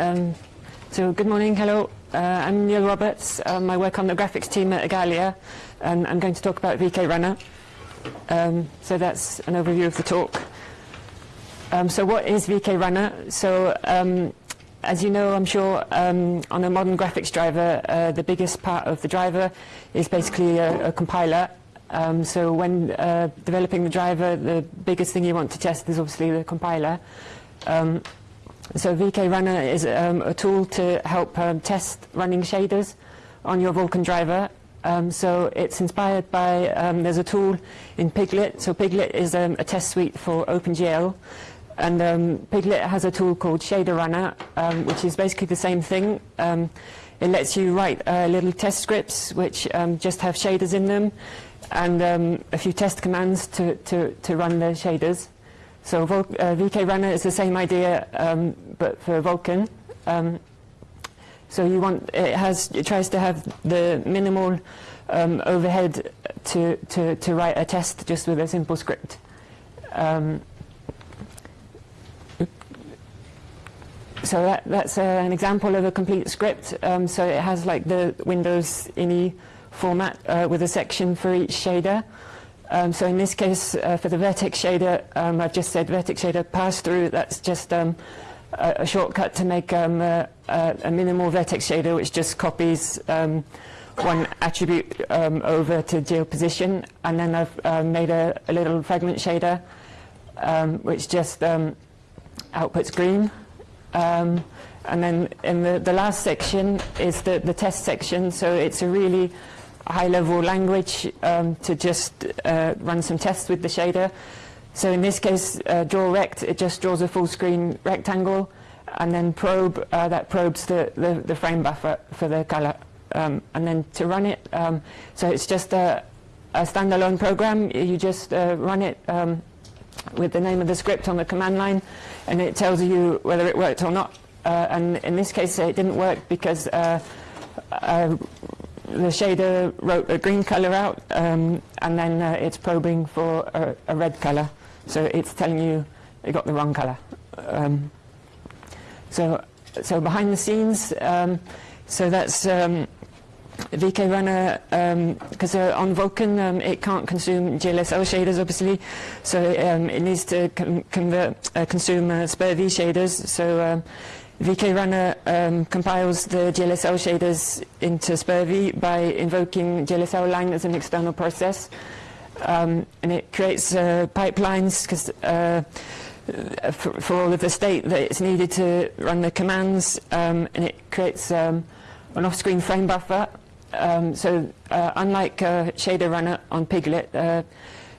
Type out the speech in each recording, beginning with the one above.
Um, so good morning, hello. Uh, I'm Neil Roberts. Um, I work on the graphics team at Igalia, and I'm going to talk about VK Runner. Um, so that's an overview of the talk. Um, so what is VK Runner? So um, as you know, I'm sure, um, on a modern graphics driver, uh, the biggest part of the driver is basically a, a compiler. So when uh, developing the driver, the biggest thing you want to test is obviously the compiler. Um, so VK Runner is um, a tool to help um, test running shaders on your Vulkan driver. Um, so it's inspired by, um, there's a tool in Piglit. So Piglit is um, a test suite for OpenGL. And um, Piglit has a tool called Shader Runner, which is basically the same thing. it lets you write uh, little test scripts which just have shaders in them and a few test commands to, to, to run the shaders. So uh, VK Runner is the same idea, um, but for Vulkan. Um, so you want it has it tries to have the minimal um, overhead to, to to write a test just with a simple script. Um, so that, that's uh, an example of a complete script. Um, so it has like the Windows INI format uh, with a section for each shader. Um, so in this case, uh, for the vertex shader, um, I've just said vertex shader pass through. That's just um, a, a, shortcut to make um, a, a, minimal vertex shader, which just copies um, one attribute um, over to gl_Position. And then I've made a, a, little fragment shader, which just outputs green. and then in the, the last section is the, the test section. So it's a really high-level language um, to just uh, run some tests with the shader. So in this case, uh, draw rect, it just draws a full-screen rectangle, and then probe, uh, that probes the, the, the, frame buffer for the color. Um, and then to run it, um, so it's just a, a, standalone program. You just uh, run it um, with the name of the script on the command line, and it tells you whether it worked or not. Uh, and in this case, it didn't work because uh, the shader wrote a green color out, um, and then uh, it's probing for a, a, red color. So it's telling you it got the wrong color. Um, so, so behind the scenes, um, so that's um, VK Runner, because um, uh, on Vulkan um, it can't consume GLSL shaders, obviously, so it needs to convert, uh, consume uh, SPIR-V shaders. So VK Runner um, compiles the GLSL shaders into SPIR-V by invoking glslang as an external process. Um, and it creates uh, pipelines because uh, for, for, all of the state that it's needed to run the commands. Um, and it creates um, an off-screen frame buffer. Um, so uh, unlike Shader Runner on Piglit, uh,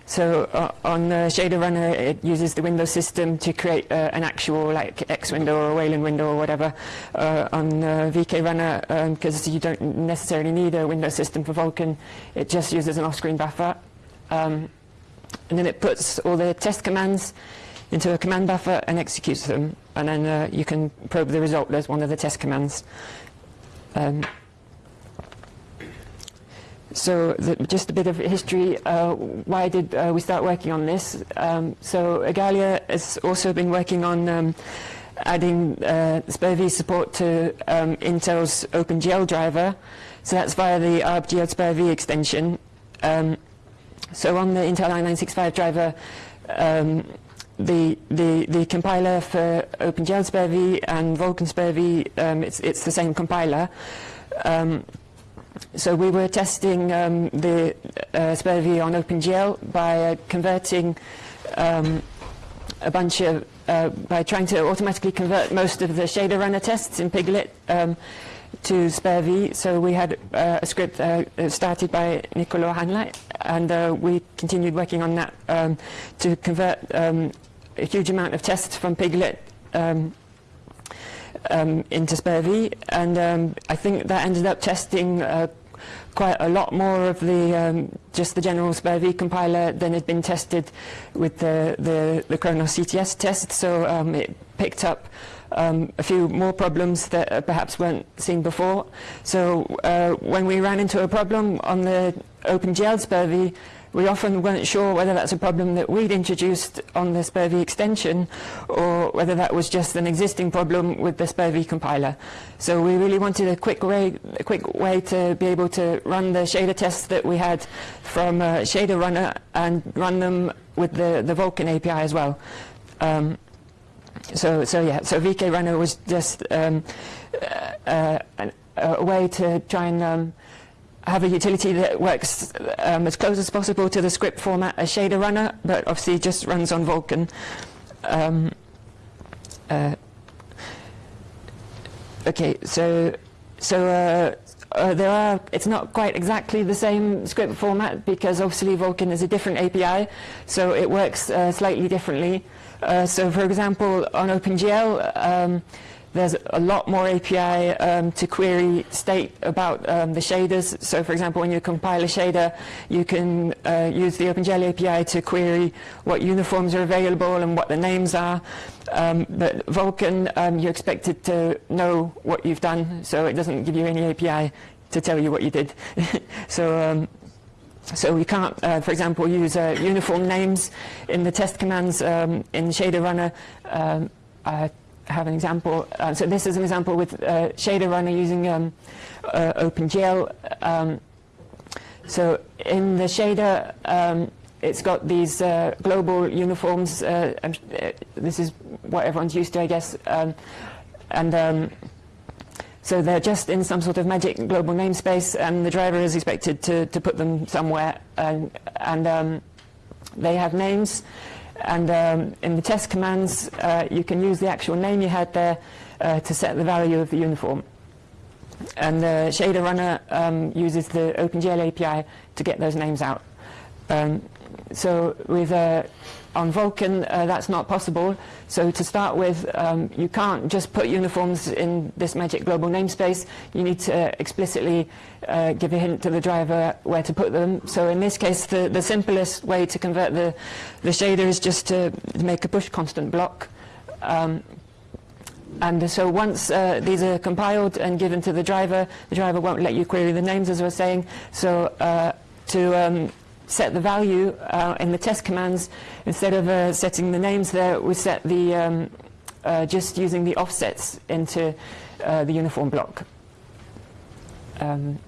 so uh, on the shader runner, it uses the Windows system to create uh, an actual like X window or Wayland window or whatever. Uh, on the VK runner, because um, you don't necessarily need a Windows system for Vulkan, it just uses an off-screen buffer. Um, and then it puts all the test commands into a command buffer and executes them. And then uh, you can probe the result as one of the test commands. Um, so the, just a bit of history. Uh, why did uh, we start working on this? Um, so Igalia has also been working on um, adding uh, SPIR-V support to um, Intel's OpenGL driver. So that's via the ARB SPIR-V extension. Um, so on the Intel i965 driver, um, the, the, the compiler for OpenGL SPIR-V and Vulkan SPIR-V, um, it's, it's the same compiler. Um, so we were testing um, the uh, on OpenGL by uh, converting um, a bunch of, uh, by trying to automatically convert most of the shader runner tests in Piglit um, to SPIR-V. So we had uh, a script uh, started by Nicolai Hähnle, and uh, we continued working on that um, to convert um, a huge amount of tests from Piglit um, into SPIR-V, and um, I think that ended up testing uh, quite a lot more of the um, just the general SPIR-V compiler than had been tested with the the, the Khronos CTS test. So um, it picked up um, a few more problems that uh, perhaps weren't seen before. So uh, when we ran into a problem on the OpenGL SPIR-V, we often weren't sure whether that's a problem that we'd introduced on the SPIR-V extension or whether that was just an existing problem with the SPIR-V compiler. So we really wanted a quick way, a quick way to be able to run the shader tests that we had from uh, Shader Runner and run them with the, the Vulkan API as well. Um, so, so yeah, so VK Runner was just um, uh, uh, a way to try and um, have a utility that works um, as close as possible to the script format as Shader Runner, but obviously just runs on Vulkan. Um, uh, okay, so so uh, uh, there are. It's not quite exactly the same script format because obviously Vulkan is a different API, so it works uh, slightly differently. Uh, so, for example, on OpenGL. Um, there's a lot more API um, to query state about um, the shaders. So for example, when you compile a shader, you can uh, use the OpenGL API to query what uniforms are available and what the names are. Um, but Vulkan, um, you're expected to know what you've done, so it doesn't give you any API to tell you what you did. so um, so we can't, uh, for example, use uh, uniform names in the test commands um, in Shader Runner. Um, uh, have an example. Uh, so this is an example with uh, Shader Runner using um, uh, OpenGL. Um, so in the shader, um, it's got these uh, global uniforms. Uh, this is what everyone's used to, I guess. Um, and um, so they're just in some sort of magic global namespace, and the driver is expected to, to put them somewhere. And, and um, they have names. And um, in the test commands, uh, you can use the actual name you had there uh, to set the value of the uniform. And the shader runner um, uses the OpenGL API to get those names out. Um, so with uh, on Vulkan, uh, that's not possible. So to start with, um, you can't just put uniforms in this magic global namespace. You need to explicitly uh, give a hint to the driver where to put them. So in this case, the, the simplest way to convert the, the shader is just to make a push constant block. Um, and so once uh, these are compiled and given to the driver, the driver won't let you query the names, as was saying. So uh, to um, set the value uh, in the test commands, instead of uh, setting the names there, we set the um, uh, just using the offsets into uh, the uniform block. Um,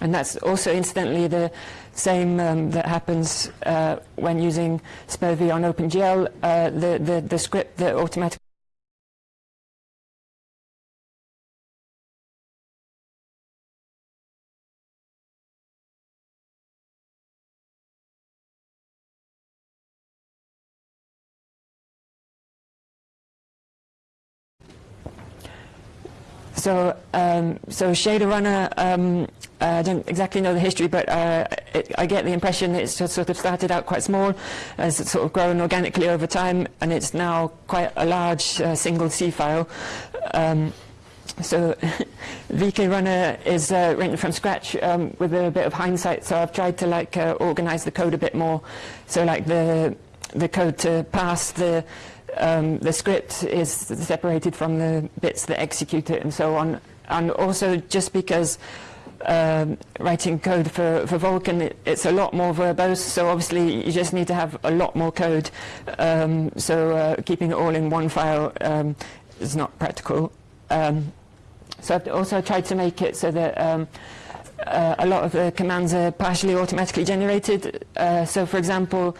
and that's also incidentally the same um, that happens uh, when using SPIR-V on OpenGL, uh, the, the, the script that automatically So, um, so Shader Runner, um, I don't exactly know the history, but uh, it, I get the impression it's just sort of started out quite small, has sort of grown organically over time, and it's now quite a large uh, single C file. Um, so VK Runner is uh, written from scratch um, with a bit of hindsight, so I've tried to like uh, organize the code a bit more. So like the the code to pass the um, the script is separated from the bits that execute it and so on. And also just because um, writing code for, for Vulkan, it, it's a lot more verbose, so obviously you just need to have a lot more code. Um, so uh, keeping it all in one file um, is not practical. Um, so I've also tried to make it so that um, uh, a lot of the commands are partially automatically generated. Uh, so for example,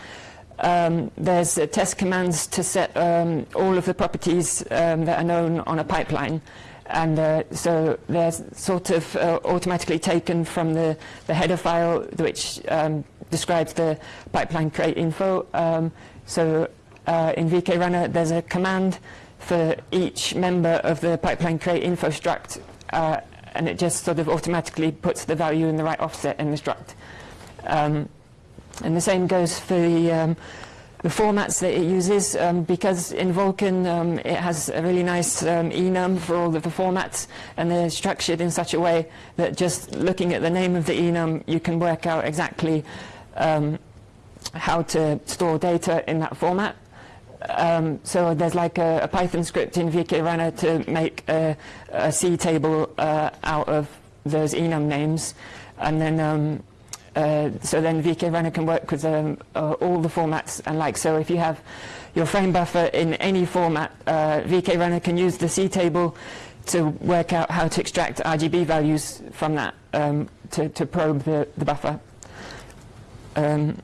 um, there's uh, test commands to set um, all of the properties um, that are known on a pipeline. And uh, so they're sort of uh, automatically taken from the, the header file, which um, describes the pipeline create info. Um, so uh, in VK Runner, there's a command for each member of the pipeline create info struct, uh, and it just sort of automatically puts the value in the right offset in the struct. And the same goes for the, um, the formats that it uses, um, because in Vulkan um, it has a really nice um, enum for all of the formats, and they're structured in such a way that just looking at the name of the enum, you can work out exactly um, how to store data in that format. Um, so there's like a, a, Python script in VK Runner to make a, a C table uh, out of those enum names, and then um, uh, so then VK Runner can work with um, uh, all the formats and like so if you have your frame buffer in any format, uh, VK Runner can use the C table to work out how to extract RGB values from that um, to, to, probe the, the buffer. Um,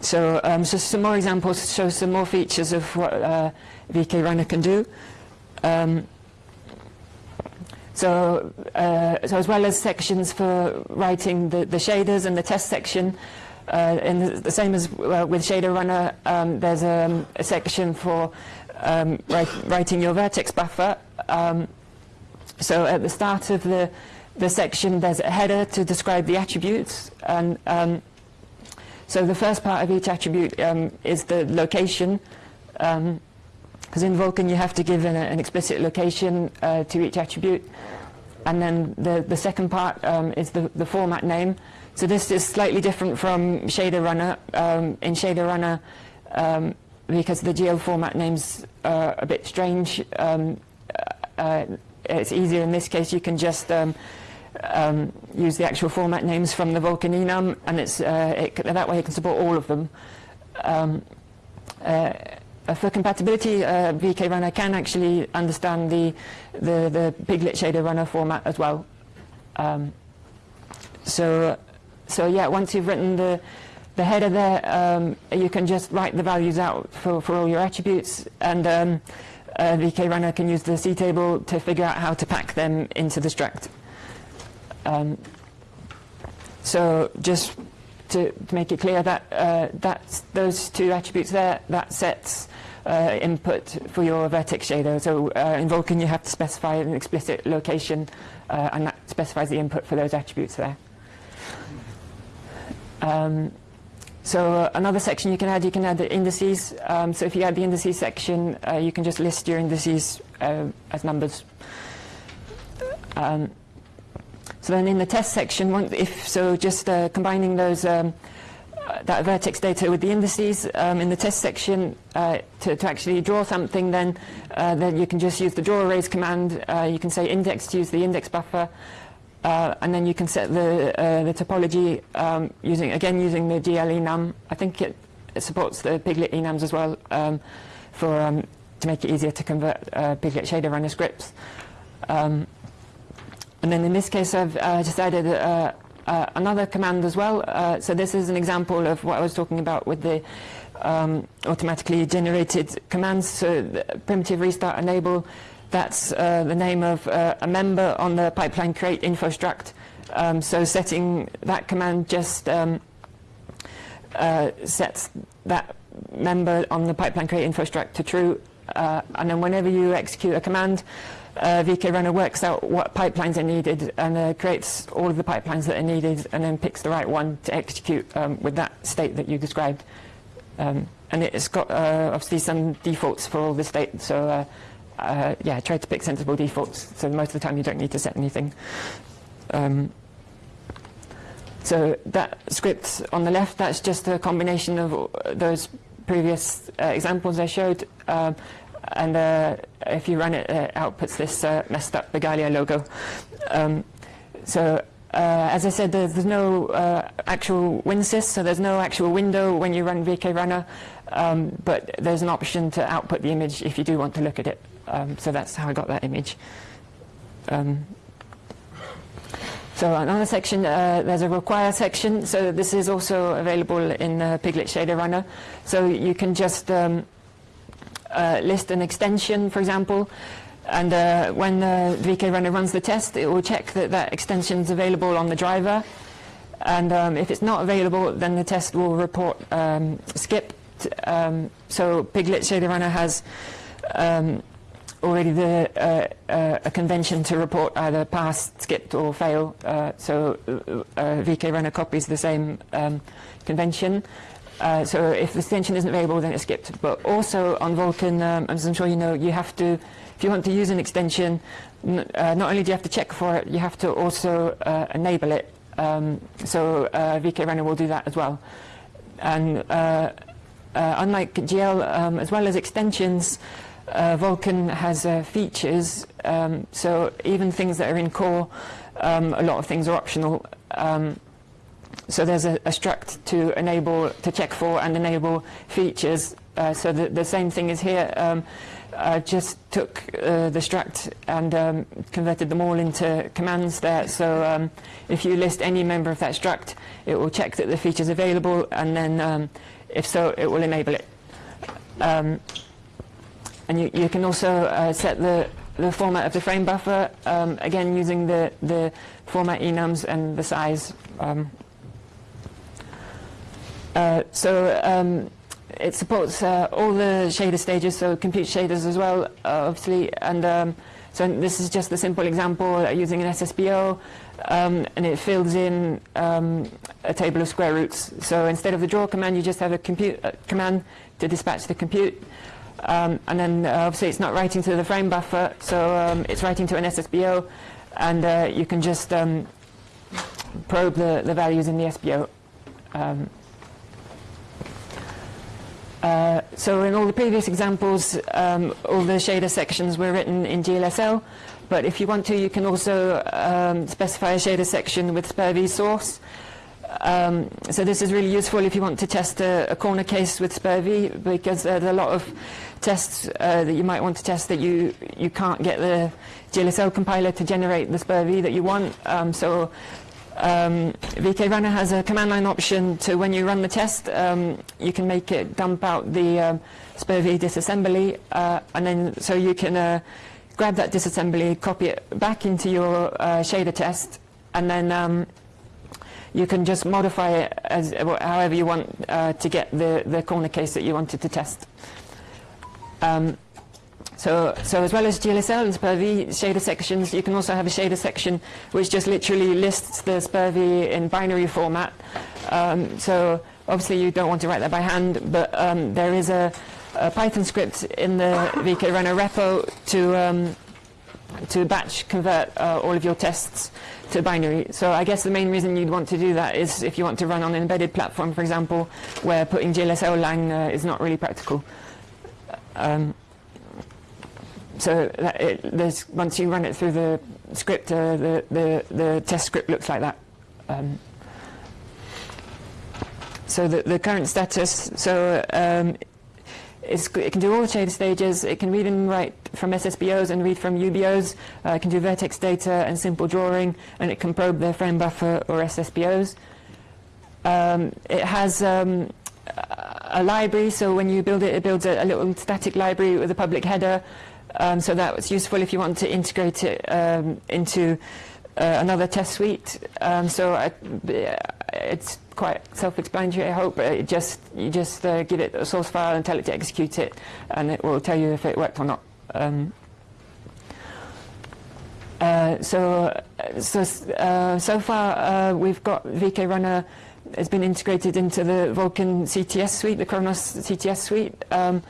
so, um, so some more examples show some more features of what uh, VK Runner can do. Um, so, uh, so as well as sections for writing the, the shaders and the test section, uh, the, the, same as uh, with Shader Runner, um, there's a, a, section for um, write, writing your vertex buffer. Um, so at the start of the, the section, there's a header to describe the attributes. And um, so the first part of each attribute um, is the location. Because in Vulkan, you have to give an, an explicit location uh, to each attribute. And then the, the second part um, is the, the format name. So this is slightly different from Shader Runner. Um, in Shader Runner, um, because the GL format names are a bit strange, um, uh, it's easier in this case. You can just um, um, use the actual format names from the Vulkan enum, and it's, uh, it, that way it can support all of them. Uh, for compatibility, uh, VK Runner can actually understand the, the, the Piglit shader runner format as well. Um, so, so yeah, once you've written the, the header there, um, you can just write the values out for, for all your attributes, and um, uh, VK Runner can use the C table to figure out how to pack them into the struct. Um, so just to, make it clear that uh, that's those two attributes there, that sets uh, input for your vertex shader. So uh, in Vulkan you have to specify an explicit location uh, and that specifies the input for those attributes there. Um, so uh, another section you can add, you can add the indices. Um, so if you add the indices section, uh, you can just list your indices as numbers. Um, so then in the test section, if so, just uh, combining those um, uh, that vertex data with the indices um, in the test section uh, to, to, actually draw something, then uh, then you can just use the draw arrays command. Uh, you can say index to use the index buffer, uh, and then you can set the the topology um, using again using the GL enum. I think it, it supports the Piglit enums as well um, for um, to make it easier to convert Piglit shader runner scripts. And then in this case, I've uh, just added uh, uh, another command as well. Uh, so this is an example of what I was talking about with the um, automatically generated commands. So primitive restart enable, that's uh, the name of uh, a member on the pipeline create info struct. Um, so setting that command just um, sets that member on the pipeline create info struct to true. And then whenever you execute a command, uh, VK Runner works out what pipelines are needed and uh, creates all of the pipelines that are needed and then picks the right one to execute um, with that state that you described. Um, and it's got uh, obviously some defaults for all the state, so uh, uh, yeah, try to pick sensible defaults so most of the time you don't need to set anything. Um, so that script on the left, that's just a combination of those previous uh, examples I showed. Um, and uh, if you run it, it outputs this uh, messed up Igalia logo. Um, so uh, as I said, there's, there's no uh, actual WinSys, so there's no actual window when you run VK Runner, um, but there's an option to output the image if you do want to look at it. Um, so that's how I got that image. So another section, uh, there's a require section. So this is also available in uh, Piglit Shader Runner. So you can just um, uh, list an extension, for example, and uh, when the VK runner runs the test, it will check that that extension is available on the driver. And um, if it's not available, then the test will report um, skipped. Um, so Piglit Shader Runner has um, already uh, uh, a convention to report either pass, skipped, or fail. Uh, so uh, VK Runner copies the same um, convention. Uh, so if the extension isn't available, then it's skipped. But also on Vulkan, um, as I'm sure you know, you have to, if you want to use an extension, uh, not only do you have to check for it, you have to also uh, enable it. Um, so uh, VK Runner will do that as well. And uh, uh, unlike GL, um, as well as extensions, Vulkan has features. Um, so even things that are in core, um, a lot of things are optional. Um, so there's a, a, struct to enable, to check for and enable features. Uh, so the, the, same thing is here. Um, I just took uh, the struct and um, converted them all into commands there. So um, if you list any member of that struct, it will check that the feature is available, and then if so, it will enable it. Um, and you, you, can also uh, set the, the format of the frame buffer, um, again using the, the format enums and the size. Um. Uh, so it supports uh, all the shader stages, so compute shaders as well, obviously. And um, so this is just a simple example uh, using an SSBO, um, and it fills in um, a table of square roots. So instead of the draw command, you just have a compute uh, command to dispatch the compute. Um, and then uh, obviously it's not writing to the frame buffer, so um, it's writing to an SSBO, and uh, you can just um, probe the, the values in the SSBO. Uh, so in all the previous examples, um, all the shader sections were written in GLSL, but if you want to, you can also um, specify a shader section with SPIR-V source. Um, so this is really useful if you want to test a, a corner case with SPIR-V, because there's a lot of tests uh, that you might want to test that you, you can't get the GLSL compiler to generate the SPIR-V that you want. Um, so um, VK Runner has a command line option to when you run the test, um, you can make it dump out the um, disassembly, uh, and then so you can uh, grab that disassembly, copy it back into your uh, shader test, and then um, you can just modify it as however you want uh, to get the, the corner case that you wanted to test. Um, so, so as well as GLSL and SPIR-V shader sections, you can also have a shader section which just literally lists the SPIR-V in binary format. Um, so obviously you don't want to write that by hand, but um, there is a, a, Python script in the VK Runner repo to um, to batch convert uh, all of your tests to binary. So I guess the main reason you'd want to do that is if you want to run on an embedded platform, for example, where putting glslang uh, is not really practical. Um, so it, once you run it through the script, uh, the, the, the test script looks like that. Um, so the, the current status, so um, it can do all the shader stages, it can read and write from SSBOs and read from UBOs, uh, it can do vertex data and simple drawing, and it can probe the frame buffer or SSBOs. Um, it has um, a library, so when you build it, it builds a, a little static library with a public header, um, so that was useful if you want to integrate it um, into uh, another test suite. Um, so I, it's quite self-explanatory, I hope. It just you just uh, give it a source file and tell it to execute it, and it will tell you if it worked or not. Um, uh, so, so, uh, so far uh, we've got VK Runner has been integrated into the Vulkan CTS suite, the Khronos CTS suite. Um,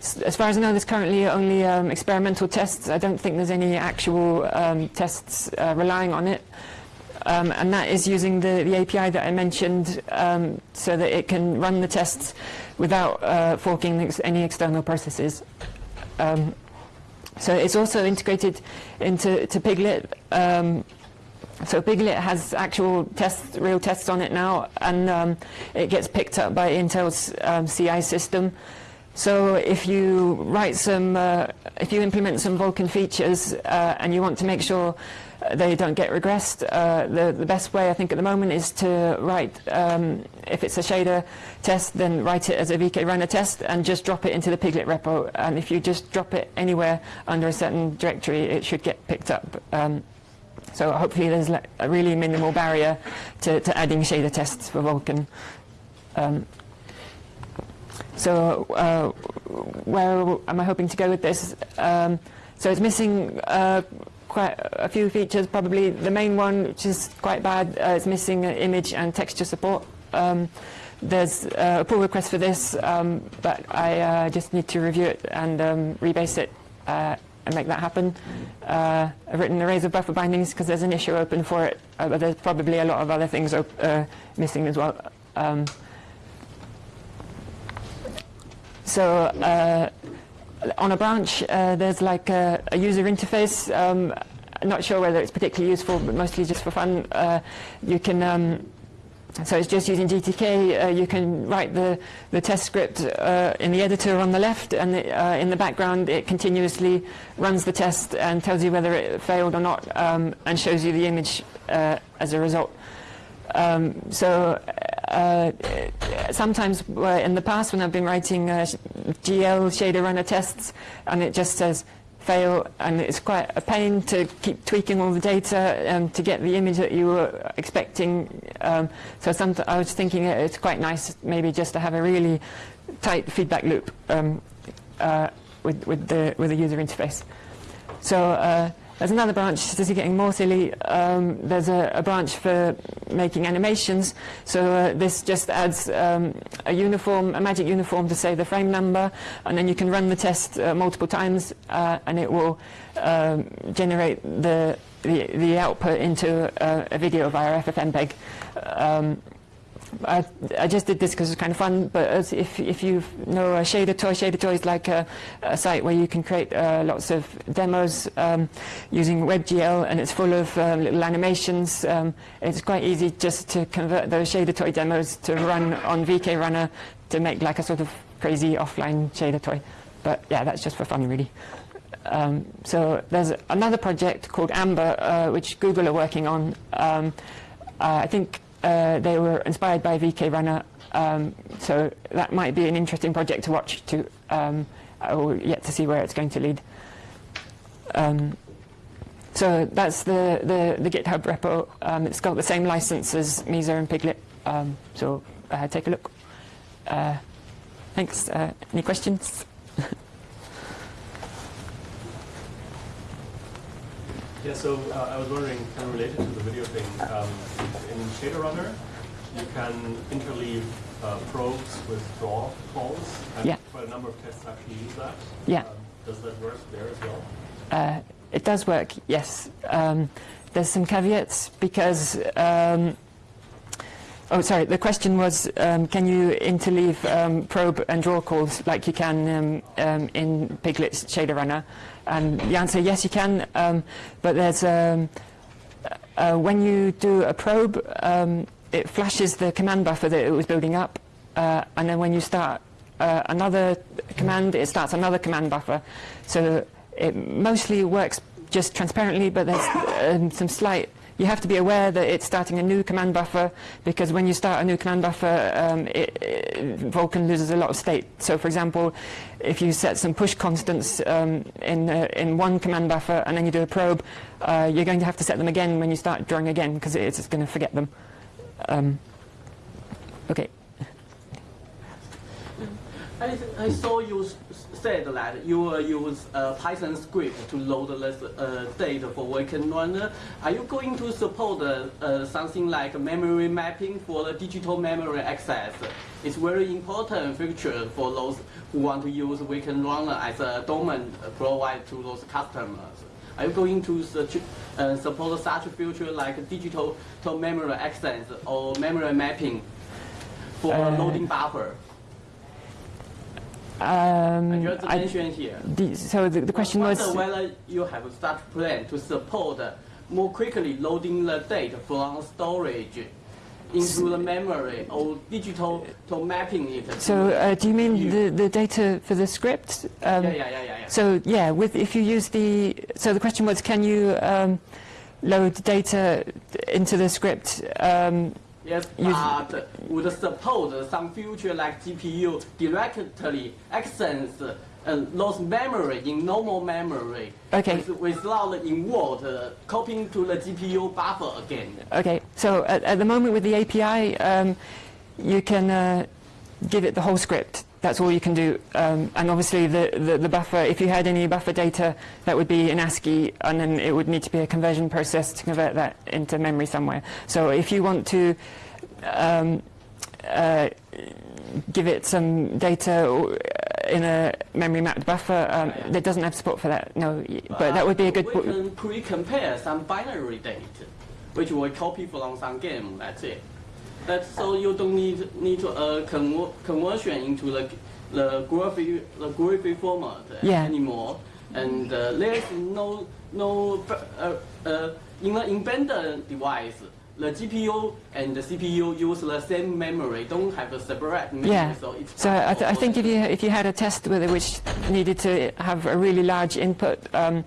as far as I know, there's currently only um, experimental tests. I don't think there's any actual um, tests uh, relying on it. Um, and that is using the, the API that I mentioned um, so that it can run the tests without uh, forking ex any external processes. Um, so it's also integrated into to Piglit. Um, so Piglit has actual tests, real tests on it now, and it gets picked up by Intel's CI system. So if you write some, uh, if you implement some Vulkan features uh, and you want to make sure they don't get regressed, uh, the, the best way I think at the moment is to write, um, if it's a shader test, then write it as a VK runner test and just drop it into the Piglit repo. And if you just drop it anywhere under a certain directory, it should get picked up. Um, so hopefully there's a really minimal barrier to, to adding shader tests for Vulkan. Um, so uh, where am I hoping to go with this? Um, so it's missing uh, quite a few features, probably the main one, which is quite bad, uh, is missing image and texture support. Um, there's uh, a pull request for this, um, but I uh, just need to review it and um, rebase it uh, and make that happen. I've written arrays of buffer bindings because there's an issue open for it, but there's probably a lot of other things missing as well. Um, so uh, on a branch, uh, there's like a, a user interface. Um, not sure whether it's particularly useful, but mostly just for fun. Uh, you can um, so it's just using GTK. Uh, you can write the, the test script uh, in the editor on the left, and the, uh, in the background it continuously runs the test and tells you whether it failed or not, um, and shows you the image as a result. Um, so uh, sometimes in the past when I've been writing GL shader runner tests, and it just says fail, and it's quite a pain to keep tweaking all the data um, to get the image that you were expecting. Um, so some, I was thinking it's quite nice maybe just to have a really tight feedback loop um, uh, with, with, the, with the user interface. So uh, there's another branch, this is getting more silly. Um, there's a, a, branch for making animations. So uh, this just adds um, a uniform, a magic uniform to say the frame number, and then you can run the test uh, multiple times, uh, and it will um, generate the, the, the output into a, a video via FFmpeg. I, I, just did this because it's kind of fun, but if, if you know a Shader Toy, Shader Toy is like a, a site where you can create uh, lots of demos um, using WebGL, and it's full of um, little animations. Um, it's quite easy just to convert those Shader Toy demos to run on VK Runner to make like a sort of crazy offline Shader Toy. But yeah, that's just for fun, really. Um, so there's another project called Amber, uh, which Google are working on. Um, uh, I think uh, they were inspired by VK Runner, um, so that might be an interesting project to watch. To um, yet to see where it's going to lead. Um, so that's the, the, the GitHub repo. Um, it's got the same license as Mesa and Piglit. Um, so uh, take a look. Uh, thanks. Uh, any questions? Yeah, so uh, I was wondering, kind of related to the video thing, um, in Shader Runner, you can interleave uh, probes with draw calls, and yeah. quite a number of tests actually use that. Yeah. Um, does that work there as well? Uh, it does work, yes. Um, there's some caveats because um, Oh, sorry. The question was, um, can you interleave um, probe and draw calls like you can um, um in Piglit's shader runner? And the answer, yes, you can. Um, but there's um, uh, when you do a probe, it flashes the command buffer that it was building up, uh, and then when you start uh, another command, it starts another command buffer. So it mostly works just transparently, but there's some slight you have to be aware that it's starting a new command buffer because when you start a new command buffer, um, it, it, Vulkan loses a lot of state. So for example, if you set some push constants um, in, uh, in one command buffer and then you do a probe, uh, you're going to have to set them again when you start drawing again because it's going to forget them. Um, okay. I, I saw you said that you will use a Python script to load this uh, data for Vulkan Runner. Are you going to support uh, something like memory mapping for the digital memory access? It's very important feature for those who want to use Vulkan Runner as a domain provided to those customers. Are you going to uh, support such feature like digital to memory access or memory mapping for uh, loading buffer? Um, I, here. The, so the, the question was whether you have a such plan to support more quickly loading the data from storage into the memory or digital to mapping it. So uh, do you mean you. the, the data for the script? Um, yeah, yeah, yeah, yeah, yeah. So yeah, with if you use the so the question was can you um, load data into the script um, Yes, but would suppose some future like GPU directly access uh, those memory in normal memory. Okay. With, without involved uh, copying to the GPU buffer again. Okay. So at, at the moment with the API, um, you can uh, give it the whole script. That's all you can do. Um, and obviously the, the, the, buffer, if you had any buffer data, that would be in ASCII, and then it would need to be a conversion process to convert that into memory somewhere. So if you want to um, uh, give it some data in a memory mapped buffer, um, yeah, yeah. doesn't have support for that, no. But, but that would be a good... We can pre-compare some binary data, which we copy from some game, that's it. That's so you don't need need to uh, conver conversion into the the graphic the graphic format yeah. anymore, and uh, there's no no uh, uh, in the embedded device the GPU and the CPU use the same memory, don't have a separate memory, Yeah. so it's So I, th- I think if you if you had a test with it which needed to have a really large input, um,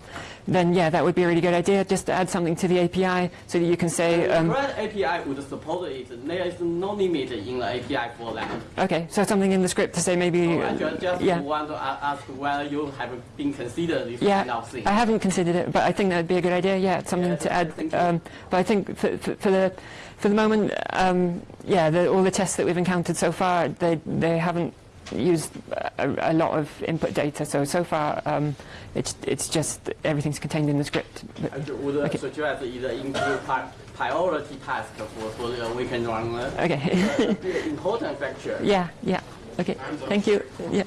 then yeah, that would be a really good idea. Just to add something to the API so that you can say, The um, Red API would support it. There is no limit in the API for that. okay, so something in the script to say maybe, I just, just yeah, want to ask whether you have been considered this yeah. kind of thing. I haven't considered it, but I think that'd be a good idea. Yeah, it's something Yeah, to add. Um, but I think for, for, for the for the moment, um, yeah, the, all the tests that we've encountered so far, they they haven't used a, a lot of input data. So so far, um, it's it's just everything's contained in the script. I would Okay. suggest either include pri- priority task for, for the weekend okay. That's a bit important factor. yeah, yeah. Okay. Thank you. Yeah.